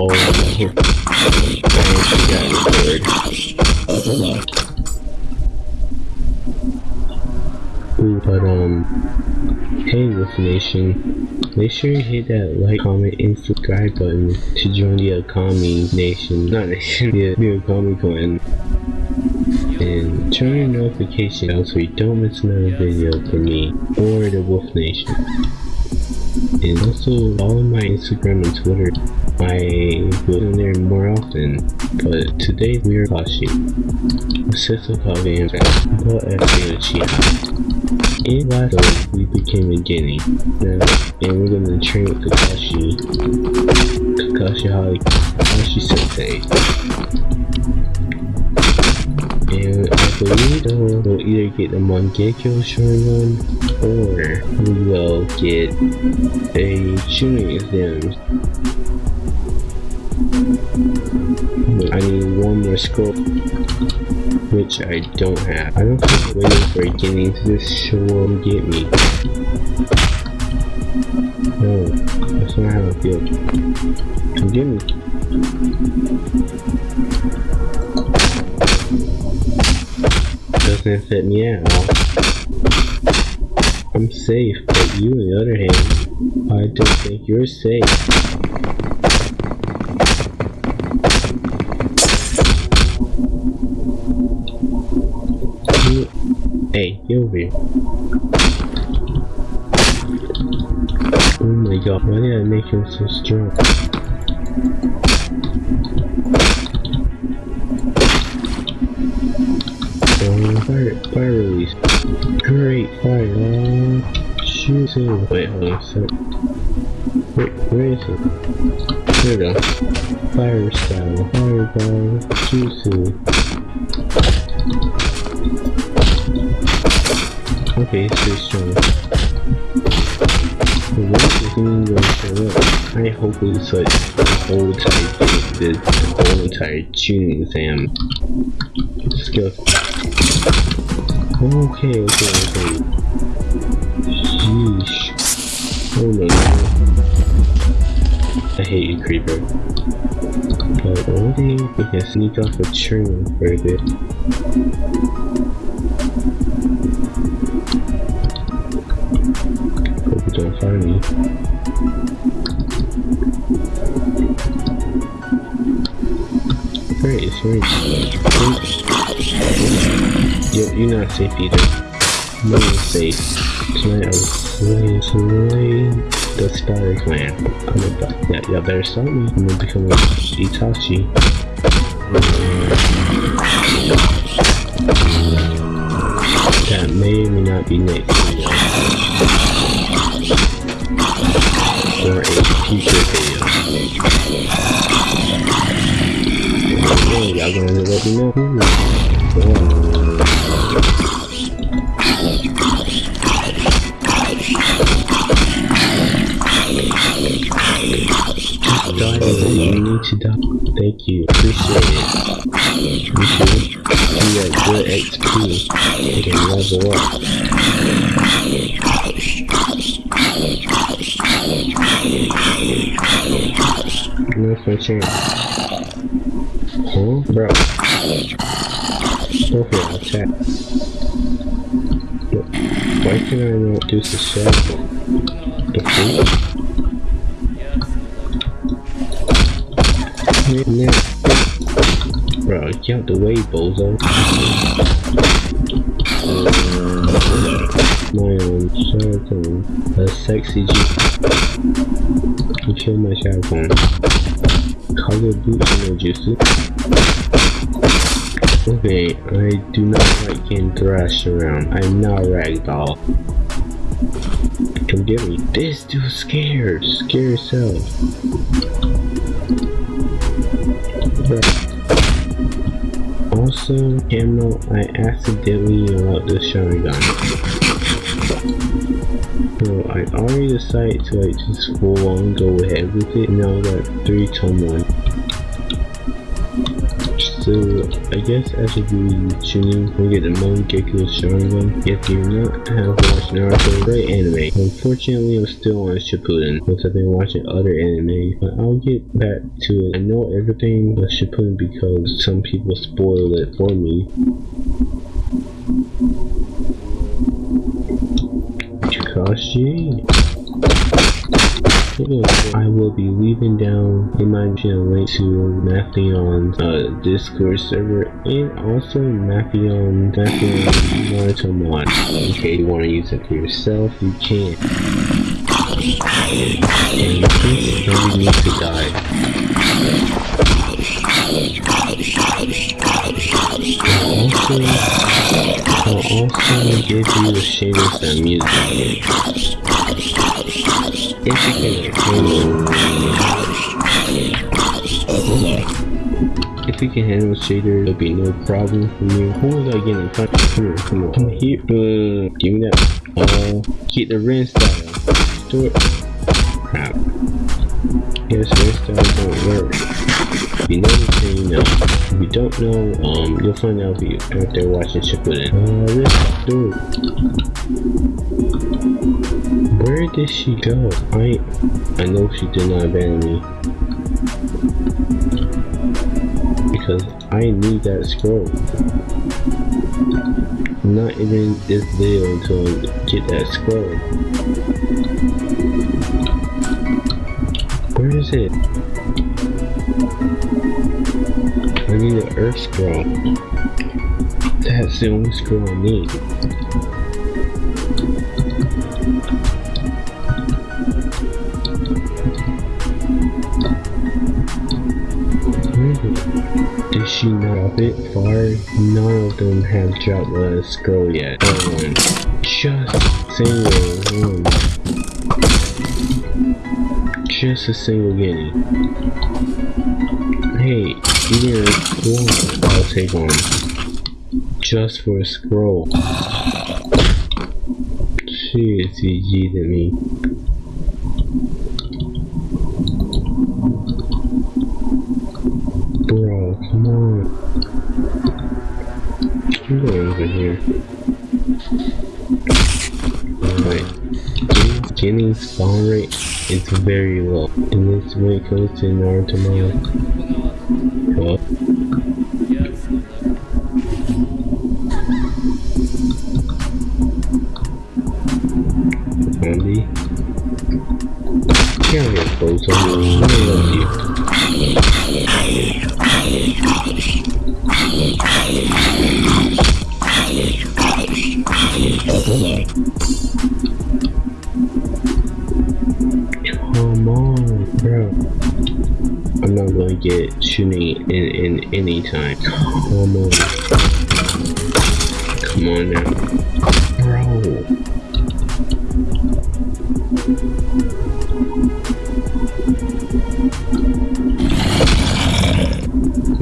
Ooh, but um, hey Wolf Nation, make sure you hit that like, comment, and subscribe button to join the Akami Nation, not Nation, the, the Akami Clan. And turn your notification bell so you don't miss another video from me or the Wolf Nation. And also follow my Instagram and Twitter. I go on there more often, but today we are Kashi. Sister Kage and but after Uchiha. In last week we became a Genin. Now, and we're gonna train with Kakashi. Kakashi Kakashi Sensei. And I believe uh, we'll either get the Mangekyo Sharingan or we will get a Chunin exam. I need one more scope, which I don't have. I don't think waiting for getting to this show will um, get me. No, that's not how I feel. Come get me. doesn't fit me at all. I'm safe, but you on the other hand, I don't think you're safe. Oh my god, why did I make him so strong? Oh, fire, fire release. Great fire. Oh, shoot him. Wait, hold on a sec. Wait, where is it? There we go. Fire style. Fireball. Jutsu. It's pretty strong. When is going to? I hope it's like the whole entire the whole entire Chunin exam. Skill. Okay, okay, okay. Sheesh. Oh god. I hate you, Creeper. But only we can sneak off a train for a bit. Great, it's right. You're, you're not safe either. No one's safe. Tonight I will slay, slay the Spider Clan. I'm about, yeah, y'all better stop me. I'm gonna become a Itachi. That may or may not be next video. Or a future video. Thank you. Appreciate it. You too. You got good XP. You can level up. Where's my chance? Huh? Bro. For it, attack. Why can I not do the shell? The food? Bro, get out the way, bozo. My own Sheraton. A sexy G. You kill my Sheraton. Color no jutsu. Okay, I do not like getting thrashed around. I'm not ragdoll. Come get me. This dude's scared. Scare yourself. Also, Camel, I accidentally unlocked the Sharingan. So I already decided to like just full on go ahead with it. Now got 3 tone 1. So I guess as a good tuning, we get the Mangekyo Sharingan. If you not have watched Naruto, great anime. Unfortunately, I'm still on Shippuden because I've been watching other anime, but I'll get back to it. I know everything about Shippuden because some people spoiled it for me. I will be leaving down in my channel link to Mathion's uh, Discord server and also Mathion Mathion Naruto mod. Case you want to use it for yourself, you can. And you think need to die. Also, also give you the shaders and music. If you can handle If you can handle shader, there'll be no problem for you. Who was I getting? Come here, come on. Come here. Uh, give me that. Uh, get the rinse style. Store. Crap. Yes, rinse style don't work. If you know the thing, you know. You don't know, um, you'll find out if you after watching Shippuden. Uh, let's do it. Where did she go? I I know she did not abandon me. Because I need that scroll. Not ending this video until I get that scroll. Where is it? An earth scroll. That's the only scroll I need. Did she not a bit far? None of them have dropped a scroll yet. One. Just single one. Just a single guinea. Hey, one, I'll take one. Just for a scroll. Is GG to me. Bro, come on. I'm going over here. Alright. Getting spawn rate is very low. And this when it comes to Naruto mode. Hello? Zombie. Can't get close on any time. Come on. Come on now. Bro.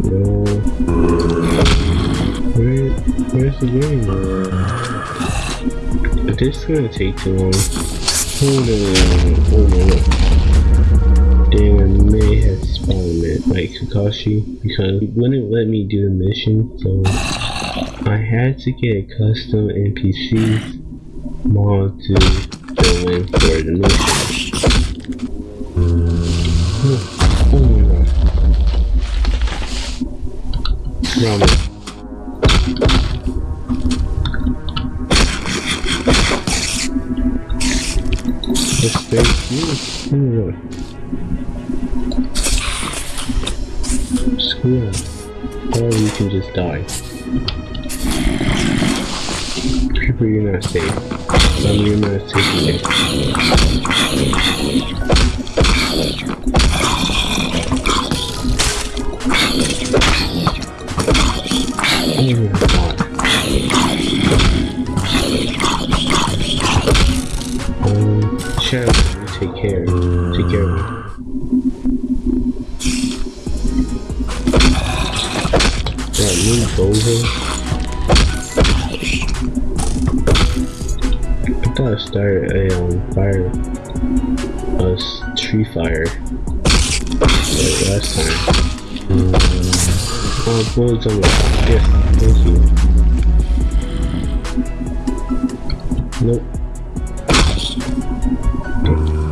No. Where, where's the game? this is gonna take too long. Oh, hold on, oh, hold on. Damn, I may have spawned it like Kakashi because it wouldn't let me do the mission, so I had to get a custom NPC mod to fill in for the mission. I thought I started a um, fire, a tree fire like last time. Uh, bullets on the Yes, thank you. Nope.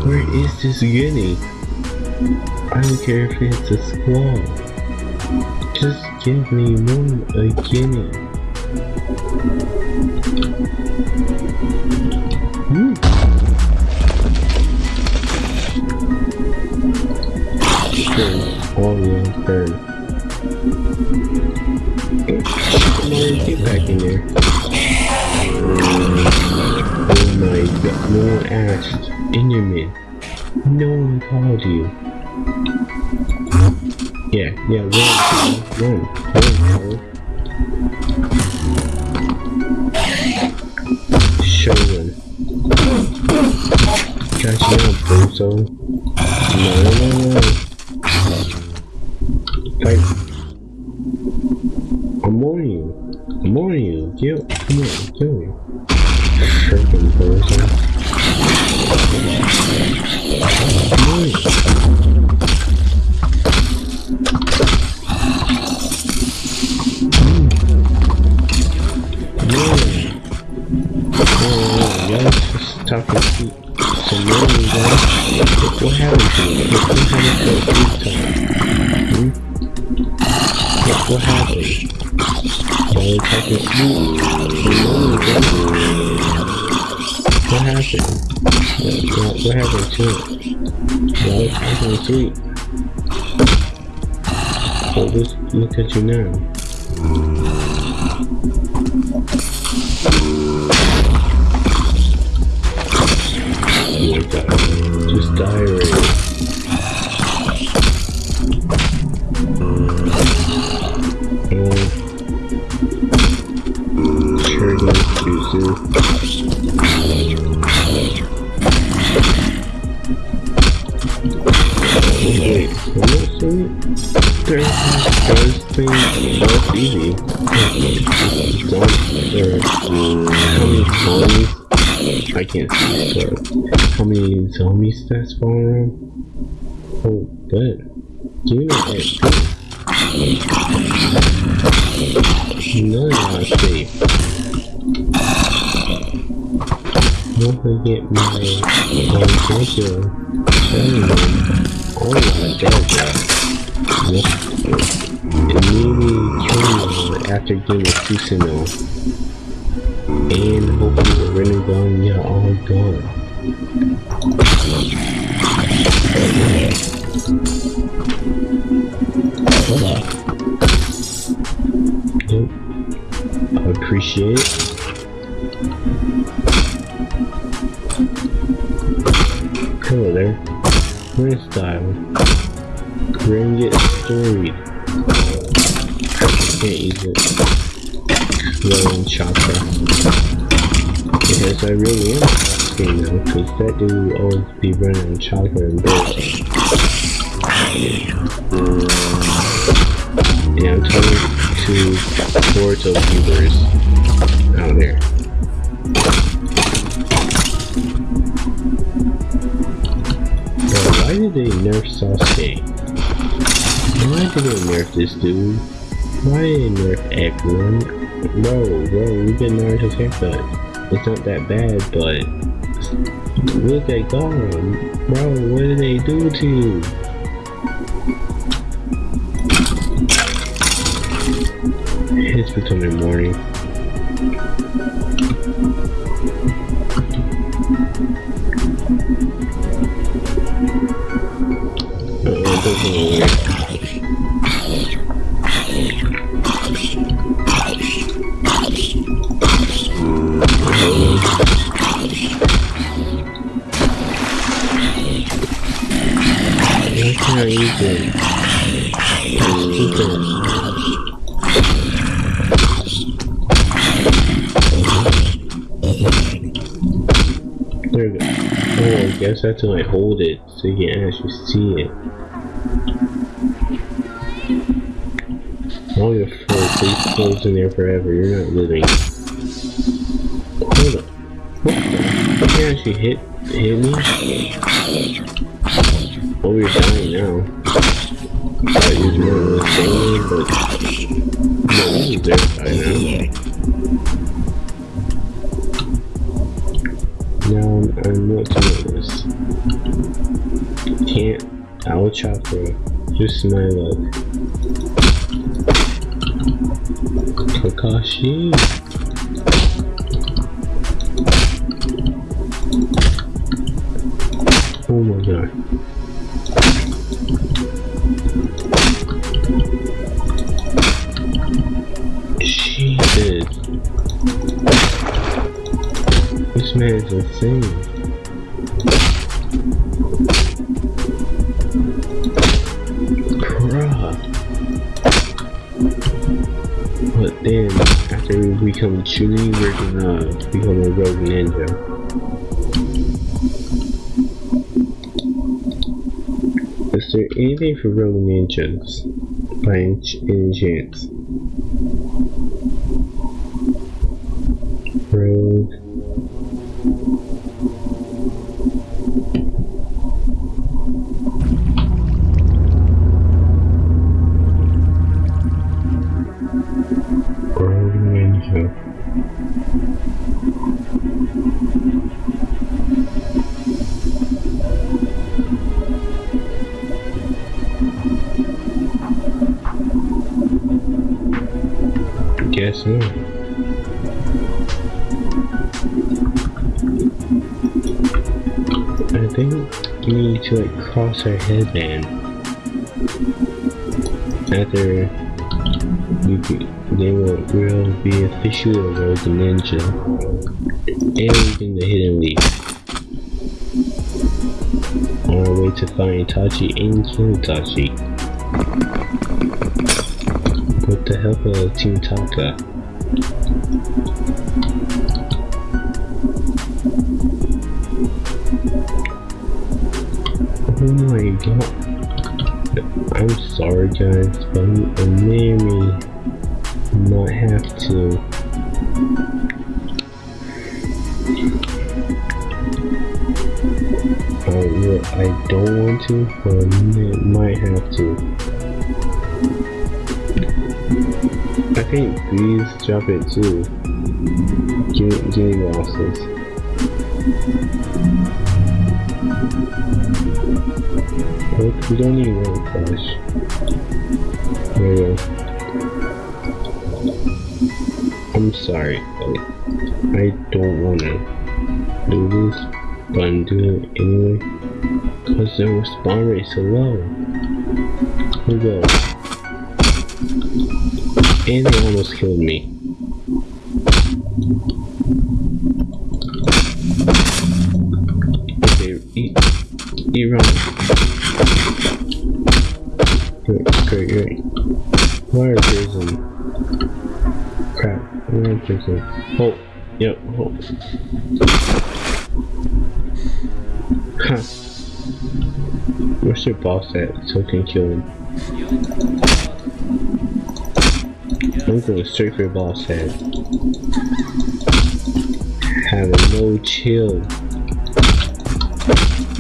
Where is this getting? I don't care if it's a squall. Just give me one a guinea. Hmm. Sure, turn. Come on, get back in there. Oh my god, no one asked. Enderman. No one called you. Yeah, yeah, run, run, talking sweet. Well, look, look at you now. Zombies that's spawn around? Oh, good. Give me that None are safe. Don't forget my family. Oh my god. Immediately kill after getting a Kusino. And hopefully the Renegon are all gone. Appreciate. Hello there. Where's style? Bring it storied. Can't use it. Rolling chakra. Because I really am asking now, because that dude will always be running on chakra and bullshit. Mm. Yeah, I'm talking to Boruto viewers out there. Bro, why did they nerf Sasuke? Why did they nerf this dude? Why did they nerf everyone? Bro, bro, we get Naruto's haircut. It's not that bad, but look at God. Bro, what did they do to you? It's becoming morning. Uh-oh, it There we go. Oh, I guess I have to like hold it so you can actually see it. All your four please close in there forever. You're not living. Hold up. What the? You actually hit hit me? My luck. Kakashi. Oh my god. Jesus. This man is insane. After we become Chuni, we're gonna become a rogue ninja. Is there anything for rogue ninjas? By any chance? I think we need to like cross our headband. After they will will be officially a rogue ninja. And in the hidden leaf. On our way to find Itachi and kill Itachi. With the help of uh, Team Taka. My god. I'm sorry guys, but it made me not have to. Uh, I, will- I don't want to, but I might have to. I think these drop it too. Me losses. Look, we don't need we go. I'm sorry, I don't wanna do this, but I'm doing it anyway. Cause their spawn rate so low. Here we go. And they almost killed me. Okay, eat, eat Are prison? Crap, are prison? Oh, yep, oh. Huh. Where's your boss at so I can kill him? I'm going straight for your boss head. Having no chill.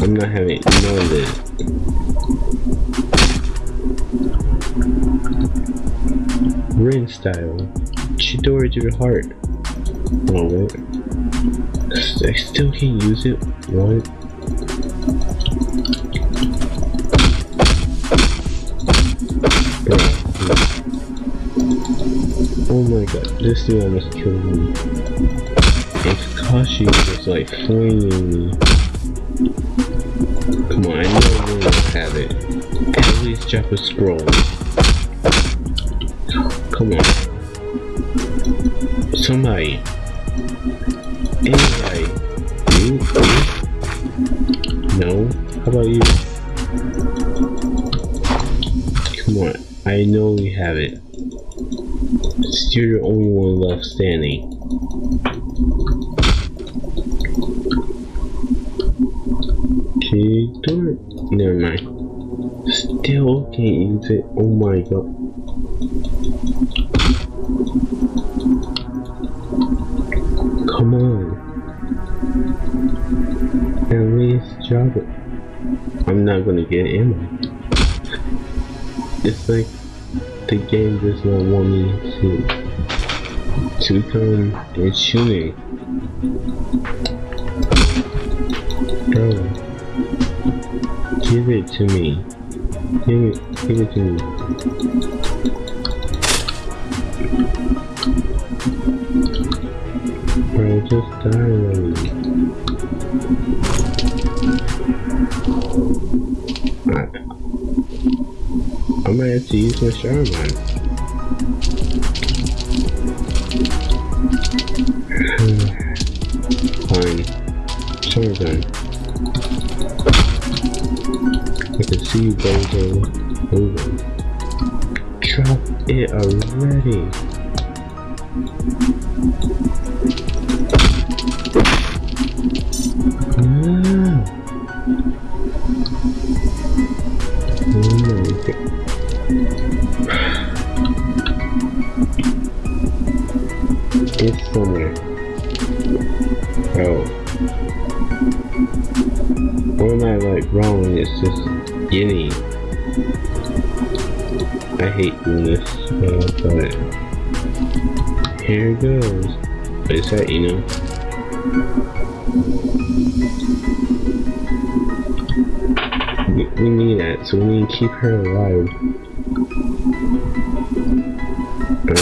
I'm not having none of this. Rin style. Chidori to the heart. Oh wait. I still can't use it. What? Oh my god, this dude almost killed me. And Kakashi was like flinging me. Come on, I know we will have it. At least drop a scroll. Come on. Somebody. Anybody. You? You? No? How about you? Come on. I know we have it. You're the only one left standing. Okay, do it? Never mind. Still can't use it. Oh my god. I'm not gonna get ammo. It's like the game does not want me to to come and shoot me. Bro, give it to me. Give it, give it to me. Bro, just die already. Might have to use my Shaman. Fine. Shotgun. I can see you guys are moving. Drop it already. Ah. It's somewhere. Oh. Or am I like wrong? It's just guinea. I hate doing this, uh, but here it goes. But it's that, you know. We, we need that, so we need to keep her alive. Uh,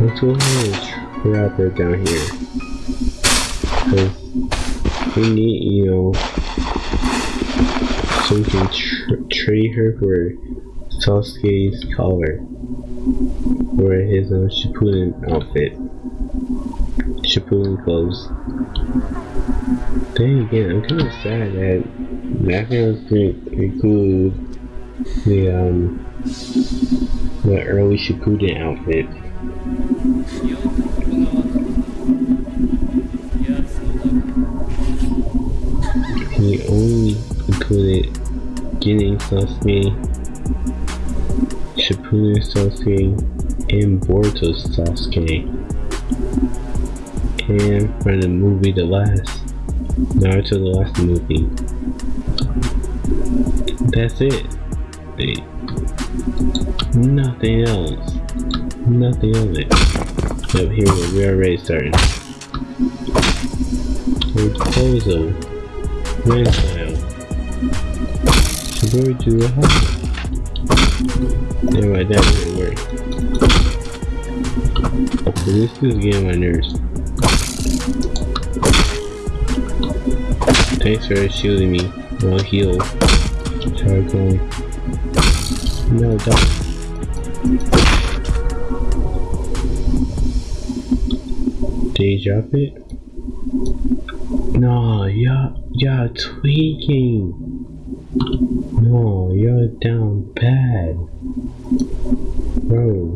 let's go ahead and trap her down here. Cause we need, you know, so we can tr trade her for Sasuke's collar. Or his uh, Shippuden outfit. Shippuden clothes. Then again, I'm kind of sad that Mafia was going to include the, um, the early Shippuden outfit. He only included Genin Sasuke, Shippuden Sasuke, and Boruto Sasuke. And for the movie The Last, Naruto The Last Movie. That's it. They nothing else. Nothing of it. Yep, here we are already starting. Proposal. Grandchild. Shibori to a house. Never mind, that didn't work. Okay, this is getting my nerves. Thanks for shielding me. I'll heal. Going. No, don't. Did he drop it? No, you're, you're tweaking. No, you're down bad. Bro.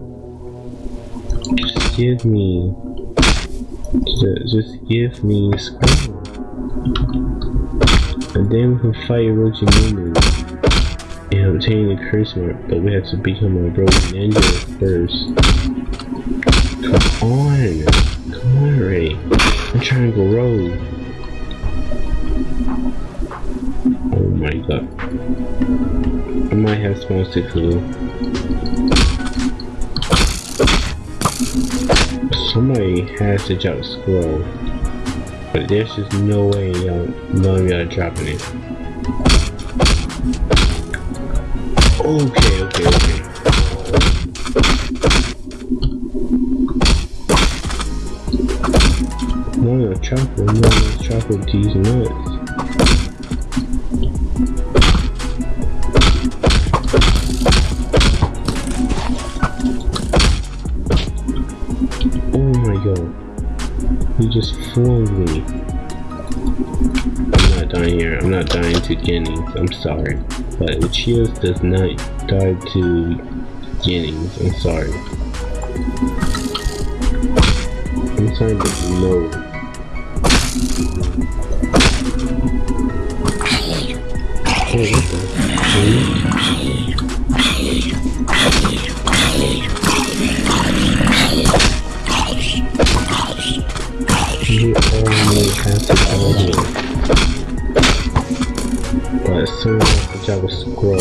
Just give me. Just, just give me scroll. And then we can fight Orochimaru. Obtain the curse mark, but we have to become a rogue ninja first. Come on! Come on, Ray. I'm trying to go rogue. Oh my god. I might have six glue. Somebody has to drop a scroll. But there's just no way y'all of y'all dropping it. Okay, okay, okay. No, no, chocolate, no, no, chocolate these nuts. Oh my god. You just fooled me. I'm not dying here. I'm not dying to Guineas. I'm sorry. But Uchiha does not die to Guineas. I'm sorry. I'm sorry, but no. You only have to tell me. But as soon as the Java scroll,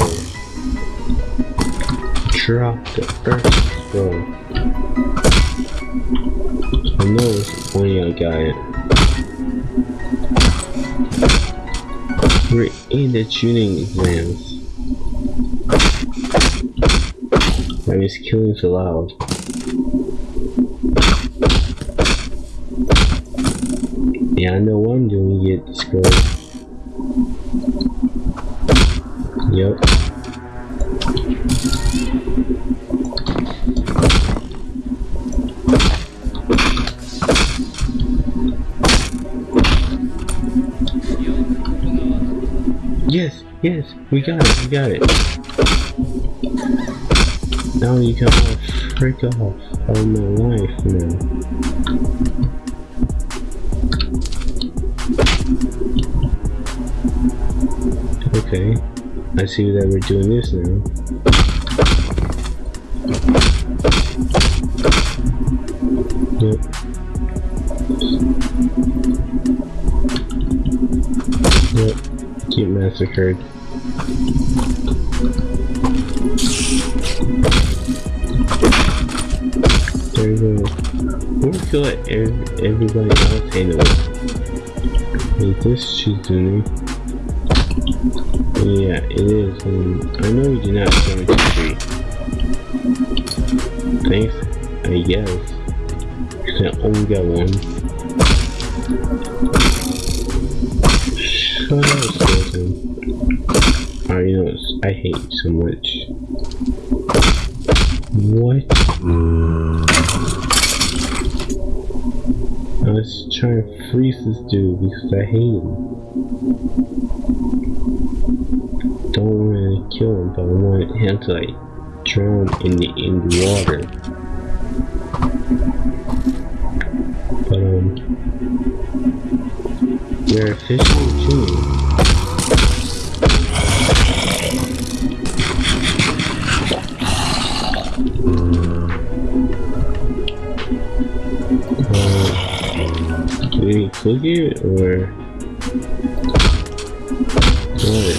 drop the earth scroll. I know it's one got it. We're in the Chunin exams. I was killing so loud. Yeah, I know what I'm doing to get we got it, we got it. Now you all freak off on my life now. Okay, I see that we're doing this now. Yep. Yep. Get massacred. There you go. We'll kill ev everybody else anyway. Is this doing? Yeah, it is. Um, I know you did not come to tree. Thanks, I guess. 'Cause I only got one. Shut up. Alright, you know, I hate so much. What? Let's try to freeze this dude because I hate him. Don't want to kill him, but I want him to like drown in the in the water. But um, they're efficient too. We or what?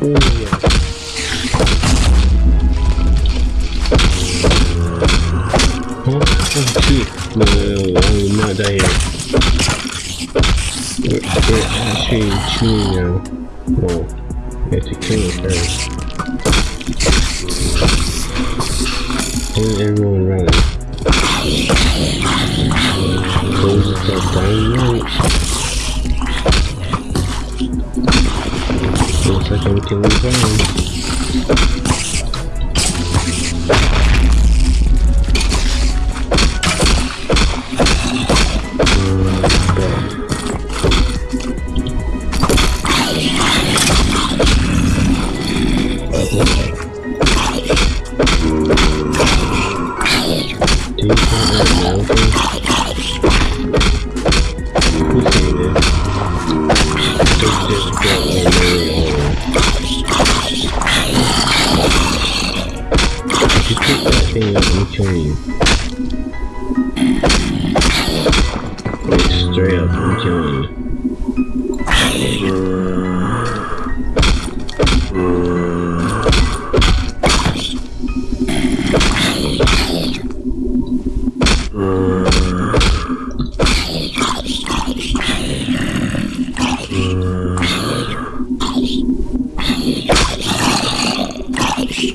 Oh yeah. Oh shit. No, no, no, I will not here. We're, we're actually chewing now. Well, we have to kill it first. And everyone running. The top down right. Looks like I'm killing Brian.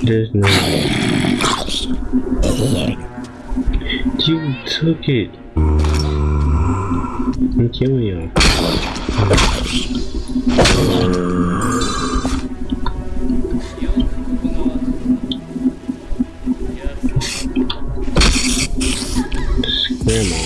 There's no. You took it. I'm killing you. Grandma.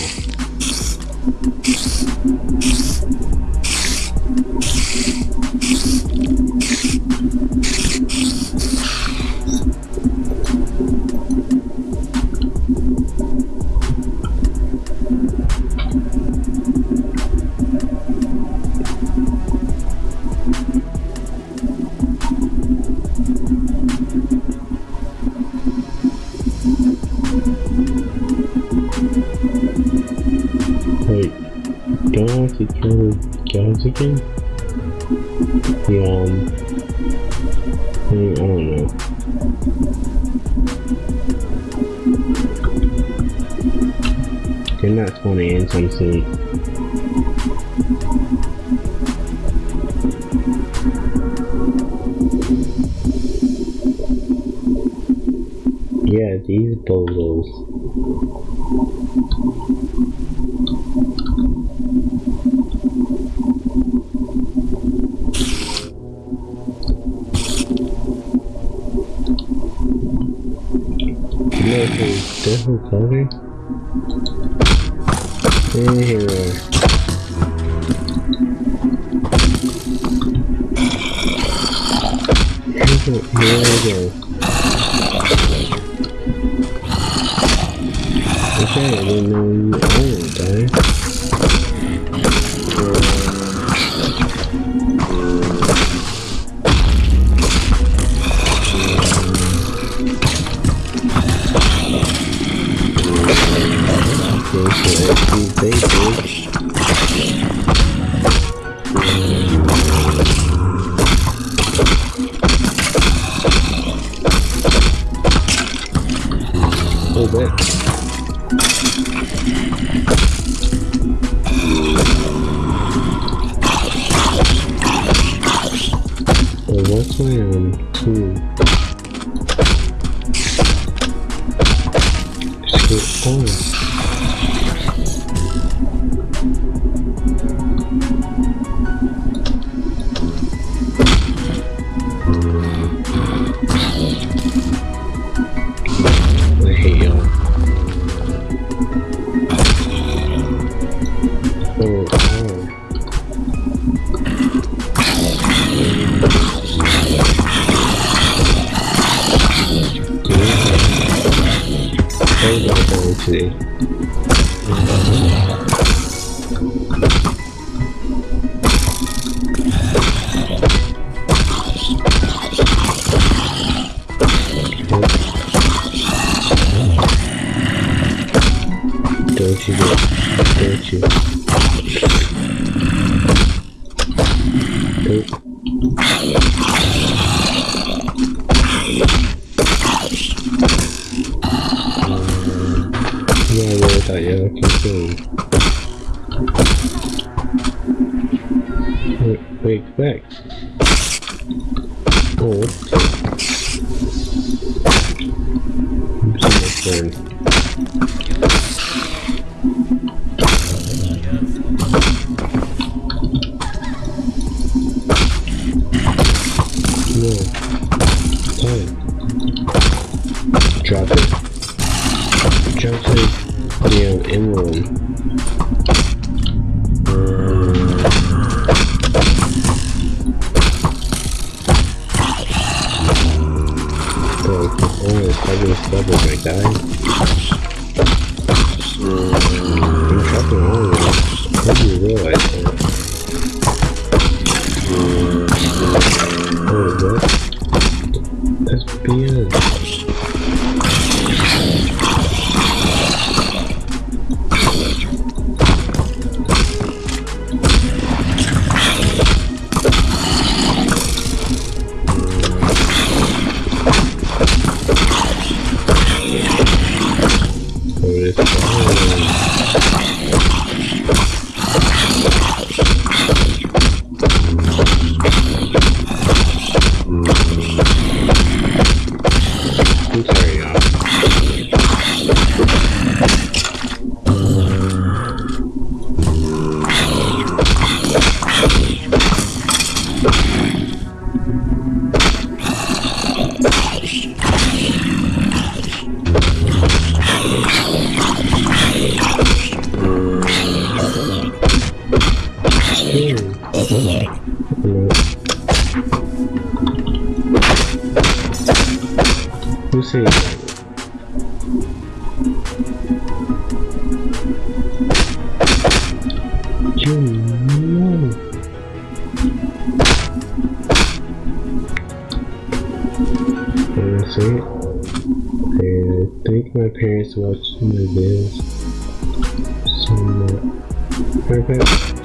something? No. I don't know. They're not going to end. Different color? Anyway. Here we go. Okay, I it. Yeah, emerald. Bro, oh, it's probably double my guy. All of them. How do you realize that? Oh, what? That's BS. Who. And I think my parents watch my videos. So much. Perfect.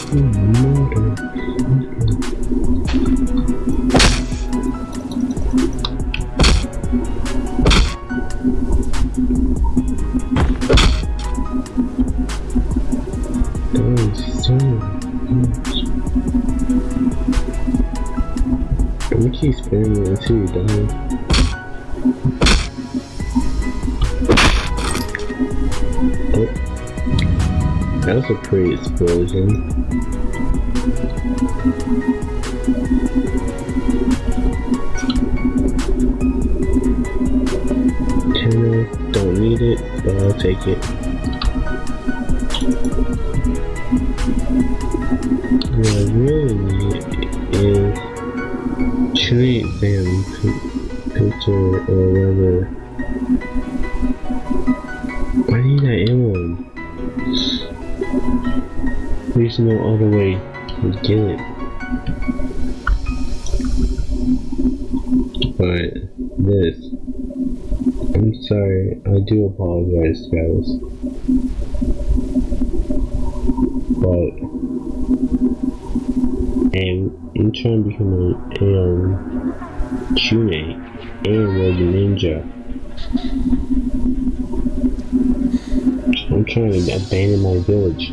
Need that emblem. There's no other way to get it. But this. I'm sorry, I do apologize guys. But and I'm trying to become a, a um Shune and Ninja. I'm trying to abandon my village.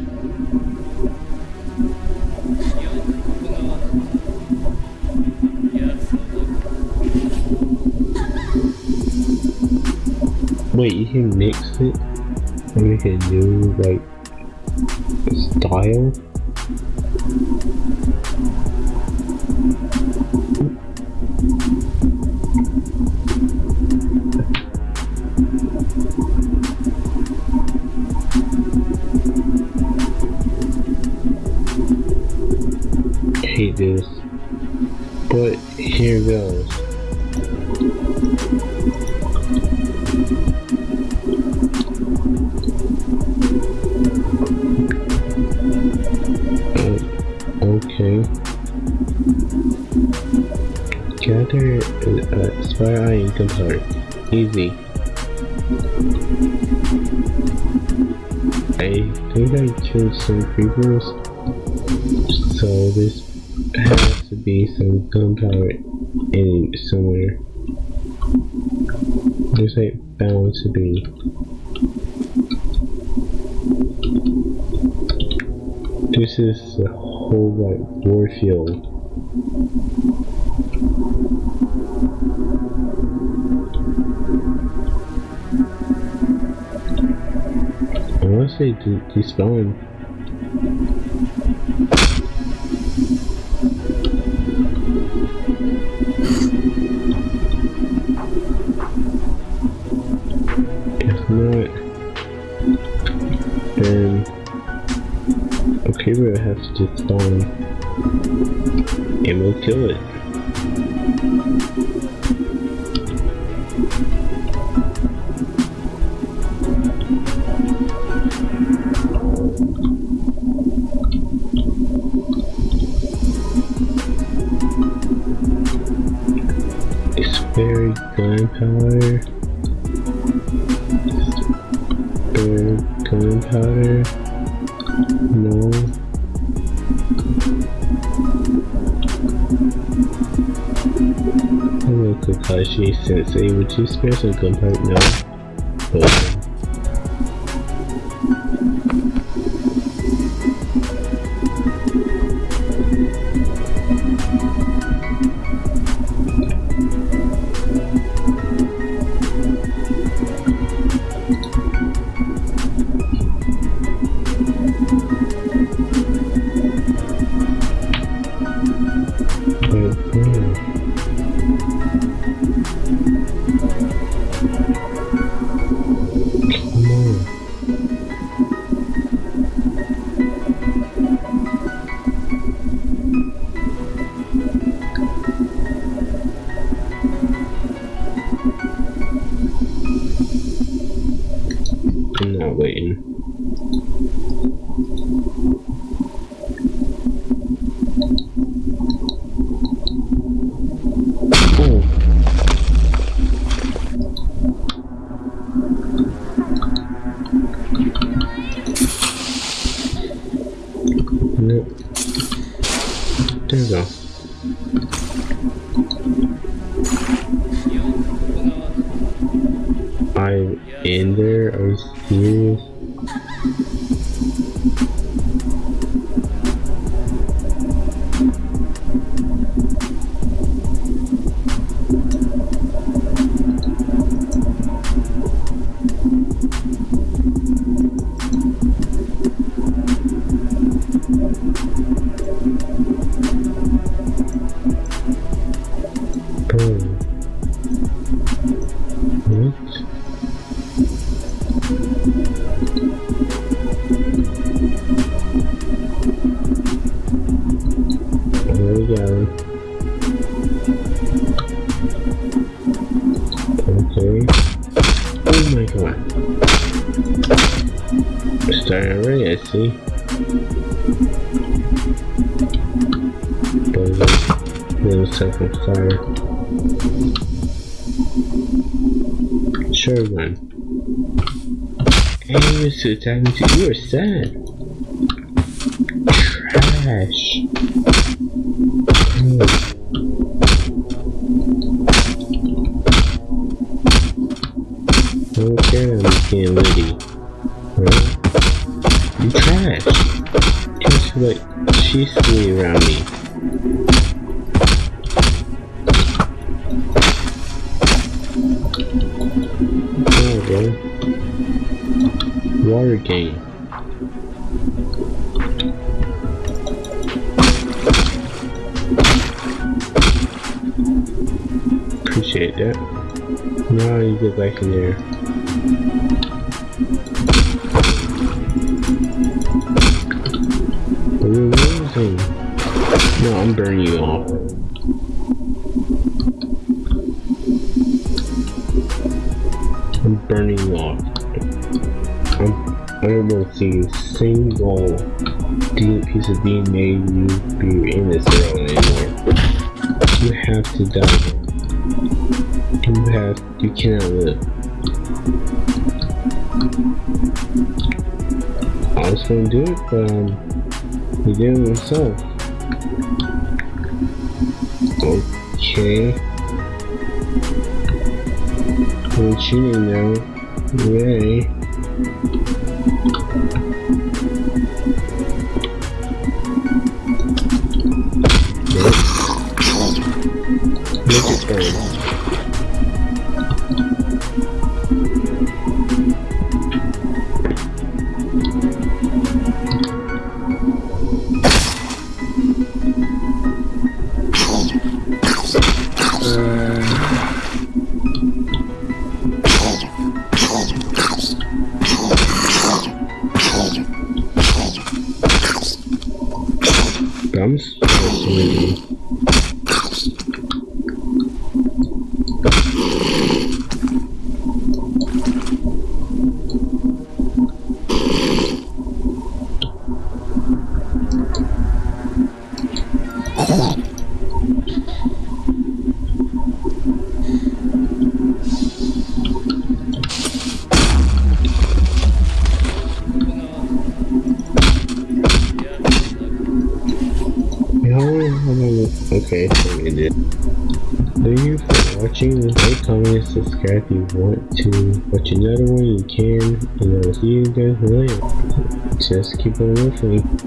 Wait, you can mix it and make a new like style? Gather uh, Spider Eye and Gunpowder. Easy. I think I killed some creepers. So this has to be some gunpowder in somewhere. There's like bound to be. This is a whole like war field. I want to say de despawn. If not, then okay, we'll have to spawn and we'll kill it. Very gunpowder. Spare gunpowder. No. Hello, Kakashi Sensei. Would you spare some gunpowder? No. But, I'm in there? Are you serious? Hey, to you are sad. Trash. Oh. Okay, I'm getting ready. Right? You trash. Just like she's sweet around me. Water game. Appreciate that. Now you get back in there. We're losing. No, I'm burning you off. A single piece of DNA you be in this world anymore. You have to die. You have, you cannot live. I was gonna do it, but um, he did it himself. Okay. We're cheating now. Yay. Yep. Make it if you want to watch another one. You can, and I'll see you guys later. Just keep on. Bye.